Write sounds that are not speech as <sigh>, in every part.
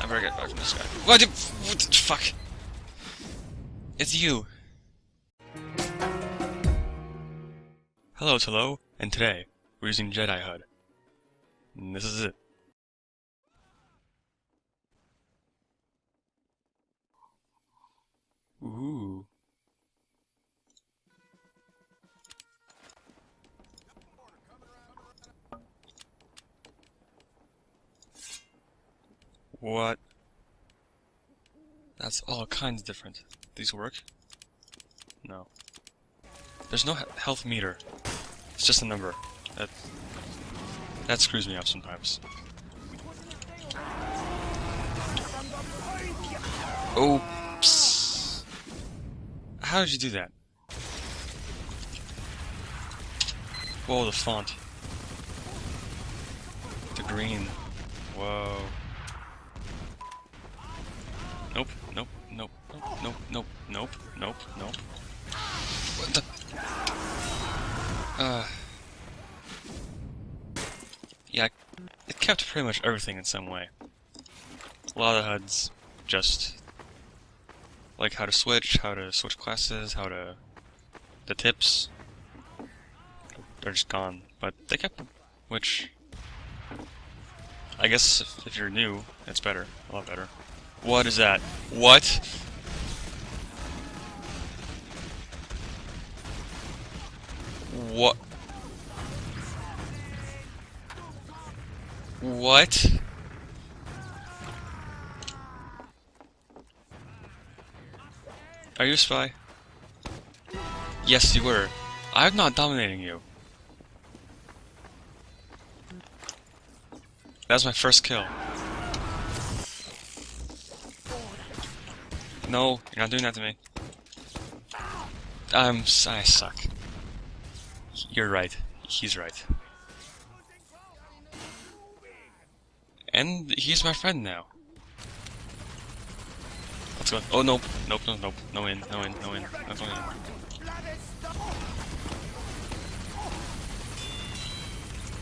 I better get back from this guy. What the, what the fuck? It's you! Hello, it's Hello, and today, we're using Jedi HUD. And this is it. Ooh. What? That's all kinds different. These work? No. There's no he health meter. It's just a number. That that screws me up sometimes. Oops. How did you do that? Whoa, the font. The green. Whoa. Nope, nope, nope, nope, nope, nope, nope, nope. What the? Uh. Yeah, it kept pretty much everything in some way. A lot of HUDs just like how to switch, how to switch classes, how to the tips. They're just gone, but they kept them, which I guess if, if you're new, it's better, a lot better. What is that? What? What? What? Are you a spy? Yes, you were. I'm not dominating you. That's my first kill. No, you're not doing that to me. I'm. I suck. You're right. He's right. And he's my friend now. Let's go. Oh, nope. Nope, nope, nope. No in, no in, no in. Not going in.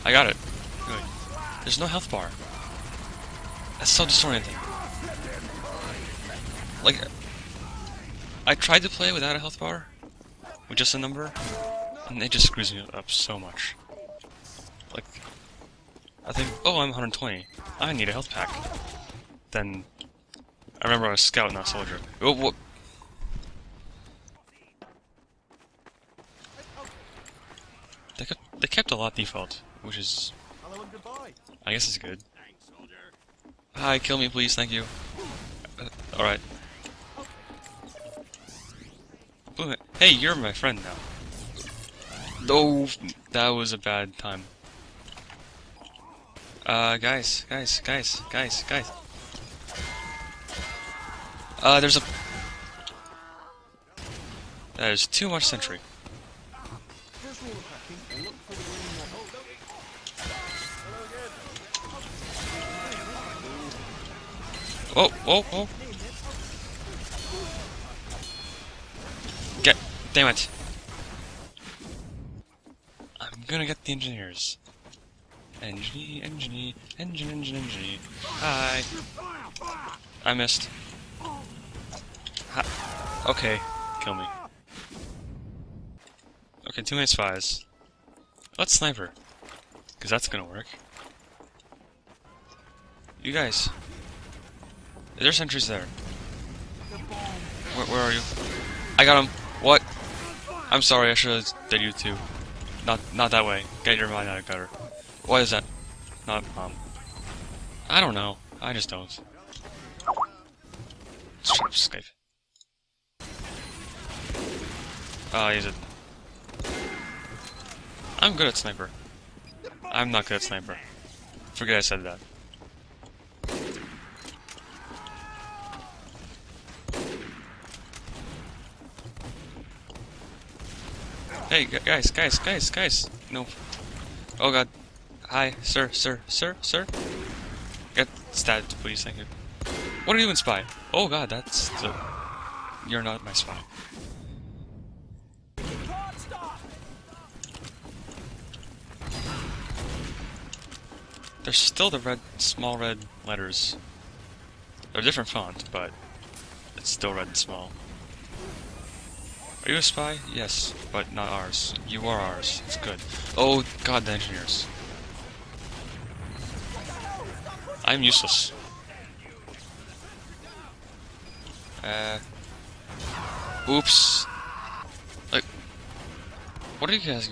I got it. Good. There's no health bar. That's so disorienting. Like, I tried to play without a health bar, with just a number, and it just screws me up so much. Like, I think, oh, I'm 120. I need a health pack. Then, I remember I was scout, not soldier. Oh, what? They kept, they kept a lot default, which is, I guess is good. Hi, kill me please, thank you. Uh, Alright. Hey, you're my friend now. Oh, that was a bad time. Uh, guys, guys, guys, guys, guys. Uh, there's a... That is too much sentry. Oh, oh, oh. Get, damn it. Gonna get the engineers. Engineer, engineer, engine, engine, engineer. Hi. I missed. Okay, kill me. Okay, two minutes spies. Let's sniper. Because that's gonna work. You guys. There's sentries there. Where, where are you? I got him. What? I'm sorry, I should have did you too. Not not that way. Get your mind out of gutter. What is that? Not um I don't know. I just don't. Escape. Oh, he's a I'm good at sniper. I'm not good at sniper. Forget I said that. Hey, guys, guys, guys, guys. No. Oh god. Hi, sir, sir, sir, sir. Get stabbed, please, thank you. What are you doing, spy? Oh god, that's the... You're not my spy. There's still the red, small red letters. They're a different font, but it's still red and small. Are you a spy? Yes, but not ours. You are ours. It's good. Oh, god, the engineers. I'm useless. Uh. Oops. Like, what are you guys?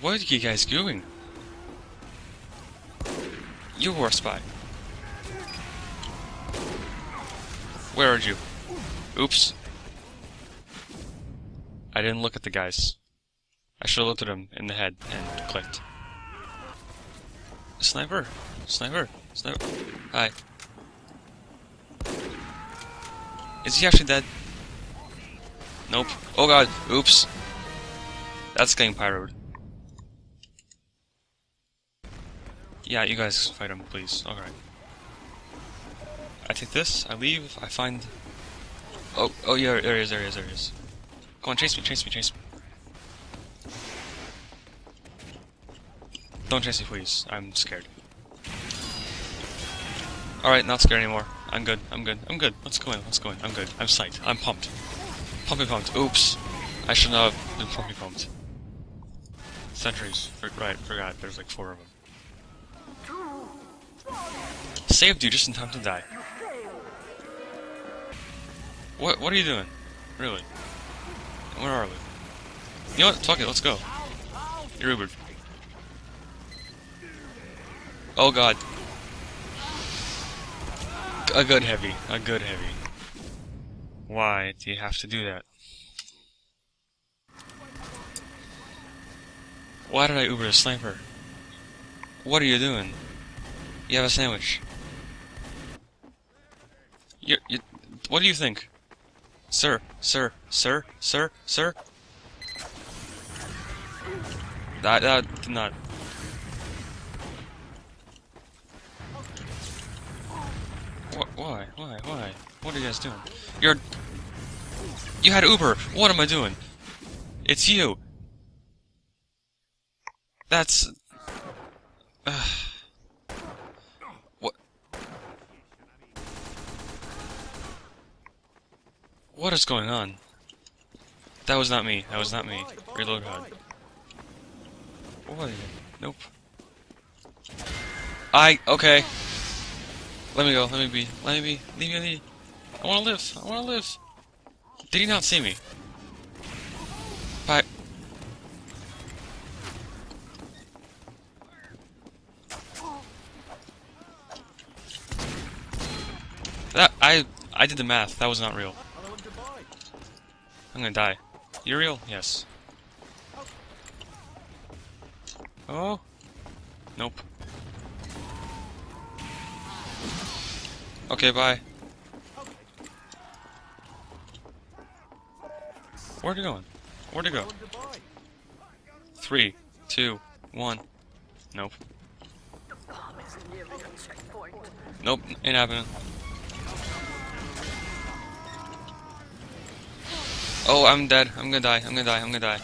What are you guys doing? You were a spy. Where are you? Oops. I didn't look at the guys. I should have looked at him in the head and clicked. Sniper! Sniper! Sniper! Hi. Is he actually dead? Nope. Oh god, oops. That's getting pyroed. Yeah, you guys fight him, please. Alright. I take this, I leave, I find... Oh, oh yeah, there he is, there he is, there he is. Go on, chase me, chase me, chase me. Don't chase me, please. I'm scared. Alright, not scared anymore. I'm good, I'm good, I'm good. Let's go in, let's go in. I'm good. I'm psyched. I'm pumped. Pumping pumped. Oops. I should not have been pumping pumped. Sentries. Right, forgot. There's like four of them. Saved you just in time to die. What What are you doing? Really? Where are we? You know what? Fuck it, let's go. You're Ubered. Oh god. A good heavy. A good heavy. Why do you have to do that? Why did I Uber a sniper? What are you doing? You have a sandwich. You, you, what do you think? Sir, sir, sir, sir, sir? That, that did not... What, why, why, why? What are you guys doing? You're... You had Uber! What am I doing? It's you! That's... <sighs> What is going on? That was not me. That was not me. Reload HUD. What? Nope. I... Okay. Let me go. Let me be. Let me be. Leave me alone. I want to live. I want to live. Did he not see me? Bye. That I I did the math. That was not real. I'm gonna die. Real? Yes. Oh. Nope. Okay, bye. Where'd it going? Where'd it go? Three, two, one. Nope. Nope, ain't happening. Oh, I'm dead. I'm gonna die. I'm gonna die. I'm gonna die.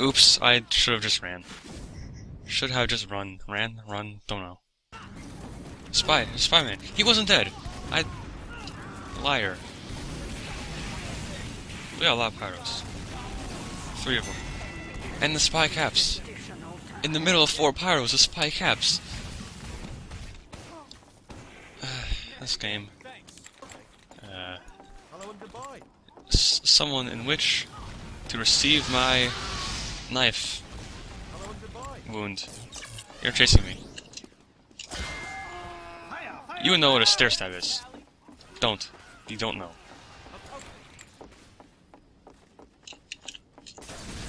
Oops, I should have just ran. Should have just run. Ran? Run? Don't know. Spy. Spy man. He wasn't dead. I... Liar. We got a lot of pyros. Three of them. And the spy caps. In the middle of four pyros, the spy caps. This game. Uh, someone in which to receive my knife wound. You're chasing me. You know what a stair stab is. Don't. You don't know.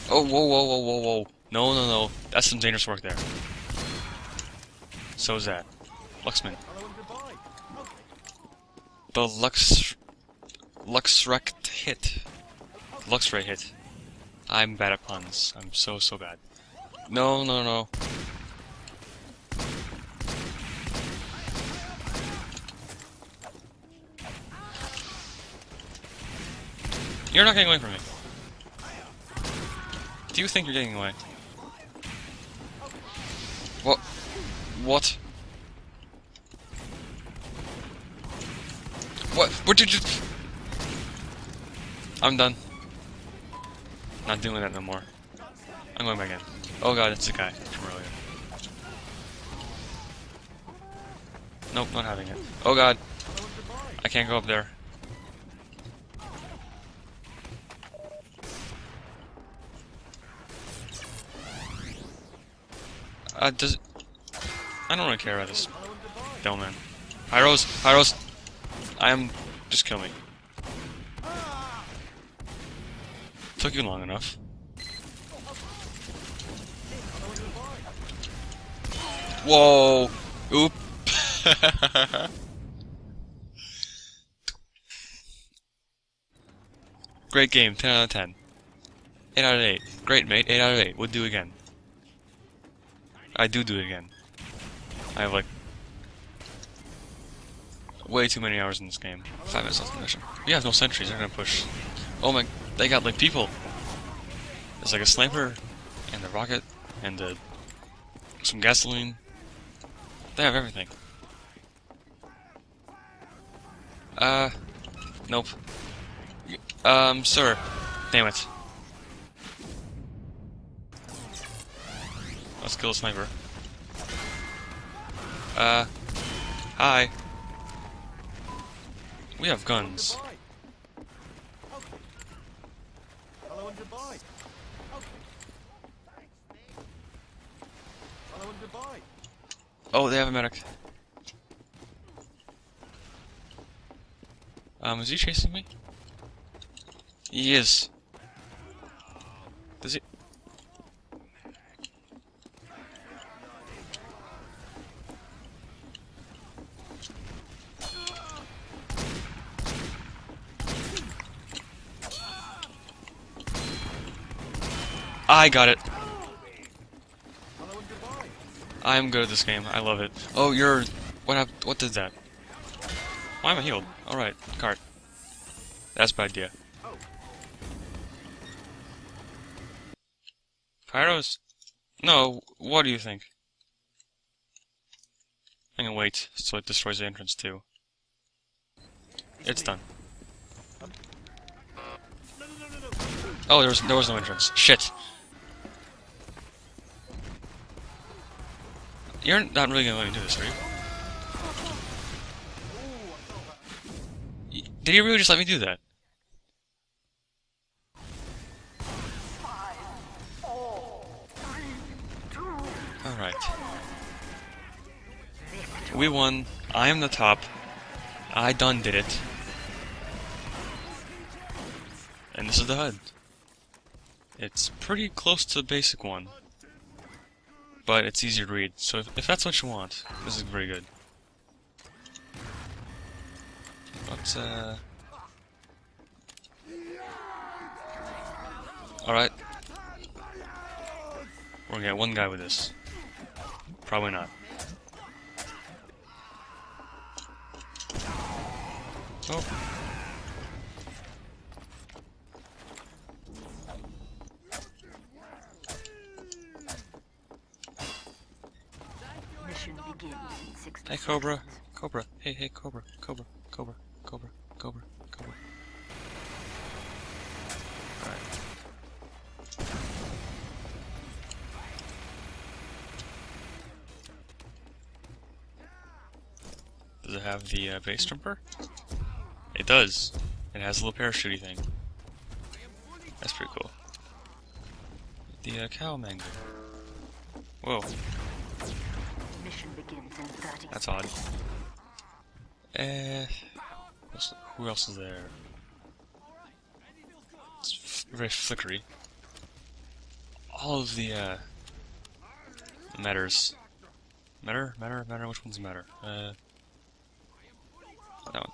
Oh, whoa, whoa, whoa, whoa, whoa. No, no, no. That's some dangerous work there. So is that. Luxman. The Lux... Luxrect hit. Luxray hit. I'm bad at puns. I'm so, so bad. No, no, no. You're not getting away from me. Do you think you're getting away? What? What? What? Did you... I'm done. Not doing that no more. I'm going back in. Oh god, it's a guy from earlier. Nope, not having it. Oh god. I can't go up there. Uh, does... I don't really care about this Bellman. Hyros! Hyros! I am... Just kill me. Took you long enough. Whoa! Oop! <laughs> Great game, 10 out of 10. 8 out of 8. Great, mate, 8 out of 8. Would do again. I do do it again. I have like way too many hours in this game. Five minutes left the mission. We have no sentries. They're gonna push. Oh my! They got like people. There's like a sniper, and a rocket, and a, some gasoline. They have everything. Uh, nope. Um, sir. Damn it. Let's kill a sniper. Uh, hi. We have guns. Hello and goodbye. Hello and goodbye. Oh, they have a medic. Um, is he chasing me? He is. I got it. Hello and goodbye. I am good at this game. I love it. Oh, you're... What hap What did that? Why am I healed? Alright, cart. That's a bad idea. Pyros? No, what do you think? I'm gonna wait so it destroys the entrance too. It's done. Oh, there was there was no entrance. Shit. You're not really gonna let me do this, are you? Did you really just let me do that? Alright. We won. I am the top. I done did it. And this is the HUD. It's pretty close to the basic one. But it's easier to read, so if, if that's what you want, this is very good. But, uh... Alright. We're gonna get one guy with this. Probably not. Oh. Mission begins in 60 Hey, Cobra. Cobra. Hey, hey, Cobra. Cobra. Cobra. Cobra. Cobra. Cobra. Does it have the uh, base jumper? It does. It has a little parachutey thing. That's pretty cool. The uh, Cow Mangler. Whoa, that's odd. Eh, who else is there? It's very flickery. All of the uh, matters. Matter, matter, matter. Which ones matter? Uh, that one.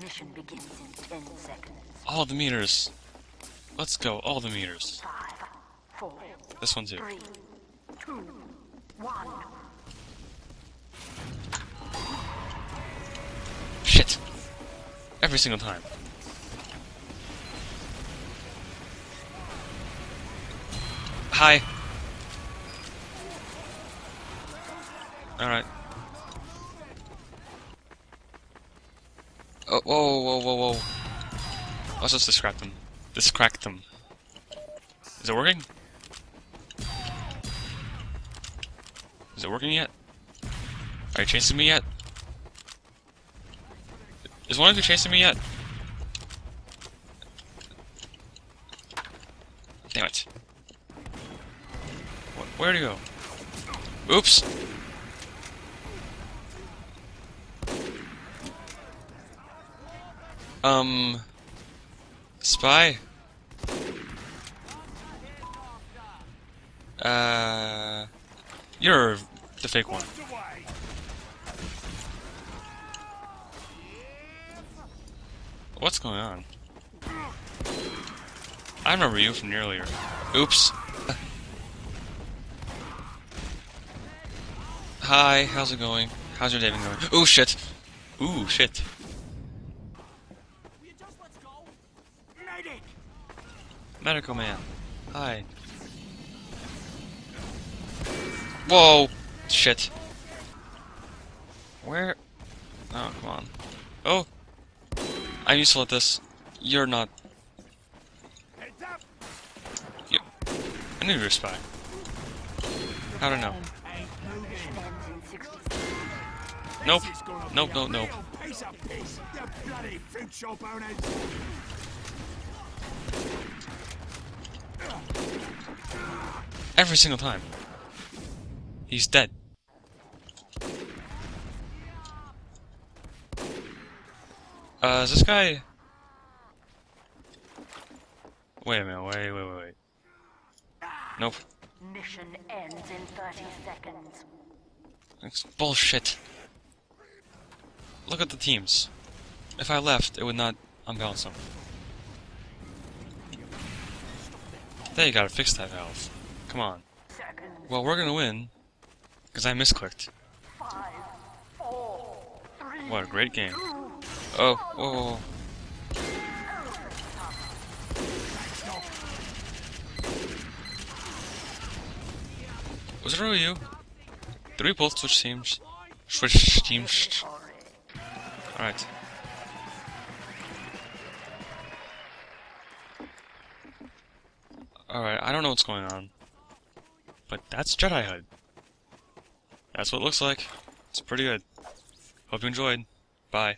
Mission begins in 10 seconds. All the meters. Let's go. All the meters. 5, 4, This one too. 3, 2, 1. Every single time. Hi. Alright. Oh, whoa, whoa, whoa, whoa. Let's just distract them. Distract them. Is it working? Is it working yet? Are you chasing me yet? Is one of you chasing me yet? Damn it. Where'd he go? Oops! Um... Spy? Uh... You're the fake one. What's going on? I remember you from earlier. Oops. <laughs> Hi, how's it going? How's your day been going? Oh shit! Ooh, shit. Medical man. Hi. Whoa! Shit. Where? Oh, come on. Oh! I'm useful at this. You're not. I knew you were a spy. I don't know. Mission ends in 60 Nope. Nope, nope, nope. Every single time. He's dead. Uh, is this guy... Wait a minute, wait, wait, wait, wait. Nope. Mission ends in 30 seconds. It's bullshit. Look at the teams. If I left, it would not unbalance them. They gotta fix that valve. Come on. Well, we're gonna win. Because I misclicked. Five, four, three, What a great game. Oh, whoa, whoa. Was it really you? Did we both switch teams? Switch teams? Alright. Alright, I don't know what's going on. But that's Jedi HUD. That's what it looks like. It's pretty good. Hope you enjoyed. Bye.